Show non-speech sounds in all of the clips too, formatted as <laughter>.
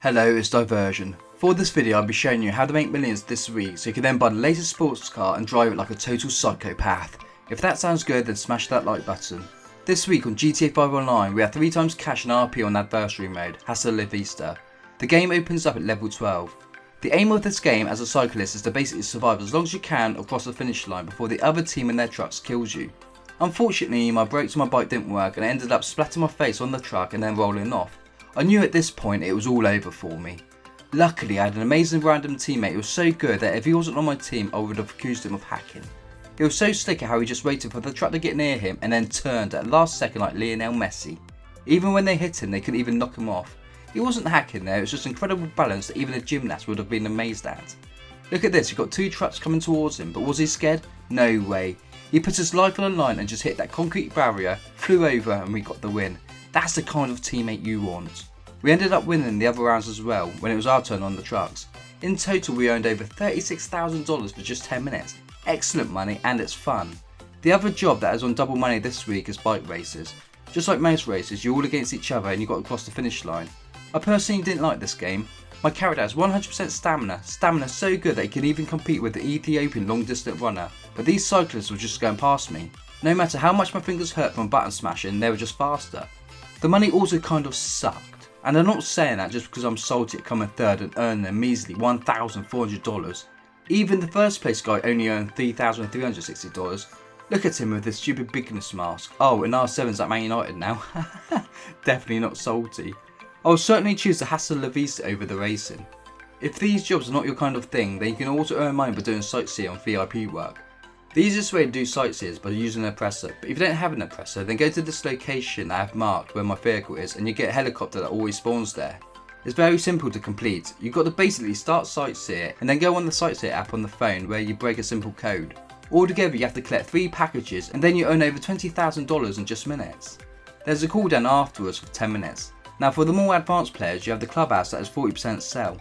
Hello, it's Diversion. For this video I'll be showing you how to make millions this week so you can then buy the latest sports car and drive it like a total psychopath. If that sounds good then smash that like button. This week on GTA 5 Online we have 3 times cash and RP on adversary mode, Hasta La Vista. The game opens up at level 12. The aim of this game as a cyclist is to basically survive as long as you can across the finish line before the other team and their trucks kills you. Unfortunately my brakes on my bike didn't work and I ended up splatting my face on the truck and then rolling off. I knew at this point it was all over for me. Luckily I had an amazing random teammate who was so good that if he wasn't on my team I would have accused him of hacking. He was so slick at how he just waited for the truck to get near him and then turned at last second like Lionel Messi. Even when they hit him they couldn't even knock him off. He wasn't hacking there, it was just incredible balance that even a gymnast would have been amazed at. Look at this, he got two trucks coming towards him, but was he scared? No way. He put his life on the line and just hit that concrete barrier, flew over and we got the win. That's the kind of teammate you want. We ended up winning the other rounds as well when it was our turn on the trucks. In total we earned over $36,000 for just 10 minutes. Excellent money and it's fun. The other job that is on double money this week is bike races. Just like most races, you're all against each other and you got to cross the finish line. I personally didn't like this game. My character has 100% stamina, stamina so good that he can even compete with the Ethiopian long distance runner, but these cyclists were just going past me. No matter how much my fingers hurt from button smashing, they were just faster. The money also kind of sucked. And I'm not saying that just because I'm salty at coming third and earning a measly $1,400. Even the first place guy only earned $3,360. Look at him with his stupid bigness mask. Oh, and R7's at Man United now. <laughs> Definitely not salty. I will certainly choose the Hasta La Vista over the racing. If these jobs are not your kind of thing, then you can also earn money by doing sightseeing on VIP work. The easiest way to do sites is by using an oppressor, but if you don't have an oppressor then go to this location I have marked where my vehicle is and you get a helicopter that always spawns there. It's very simple to complete, you've got to basically start sightseer and then go on the sightseer app on the phone where you break a simple code. Altogether you have to collect 3 packages and then you earn over $20,000 in just minutes. There's a cooldown afterwards for 10 minutes. Now for the more advanced players you have the clubhouse that has 40% sell.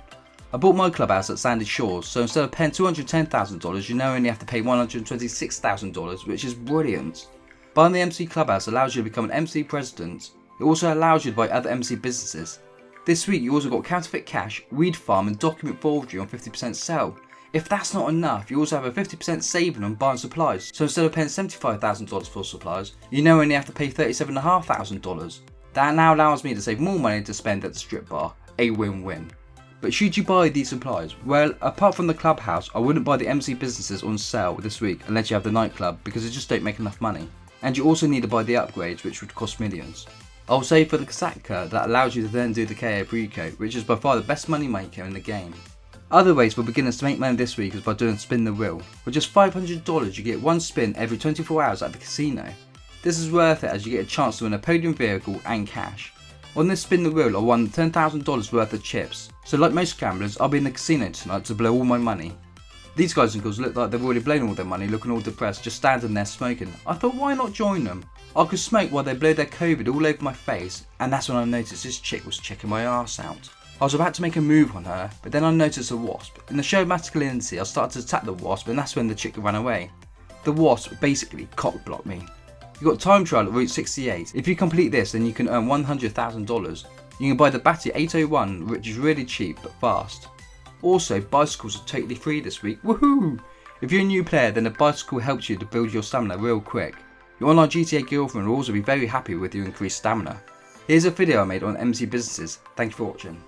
I bought my clubhouse at Sandy Shores, so instead of paying $210,000 you now only have to pay $126,000 which is brilliant. Buying the MC Clubhouse allows you to become an MC President. It also allows you to buy other MC businesses. This week you also got counterfeit cash, weed farm and document forgery on 50% sale. If that's not enough, you also have a 50% saving on buying supplies, so instead of paying $75,000 for supplies, you now only have to pay $37,500. That now allows me to save more money to spend at the strip bar, a win-win. But should you buy these supplies? Well, apart from the clubhouse, I wouldn't buy the MC businesses on sale this week unless you have the nightclub because they just don't make enough money. And you also need to buy the upgrades which would cost millions. I'll say for the Kosatka that allows you to then do the Cayo Perico which is by far the best money maker in the game. Other ways for beginners to make money this week is by doing spin the wheel. With just $500 you get one spin every 24 hours at the casino. This is worth it as you get a chance to win a podium vehicle and cash. On this spin the wheel I won $10,000 worth of chips, so like most gamblers I'll be in the casino tonight to blow all my money. These guys and girls look like they've already blown all their money looking all depressed just standing there smoking. I thought why not join them? I could smoke while they blow their covid all over my face and that's when I noticed this chick was checking my ass out. I was about to make a move on her, but then I noticed a wasp. In the show masculinity I started to attack the wasp and that's when the chick ran away. The wasp basically cock blocked me. You've got time trial at Route 68. If you complete this then you can earn $100,000. You can buy the Bati 801 which is really cheap but fast. Also bicycles are totally free this week, woohoo! If you're a new player then a bicycle helps you to build your stamina real quick. Your online GTA girlfriend will also be very happy with your increased stamina. Here's a video I made on MC businesses, thank you for watching.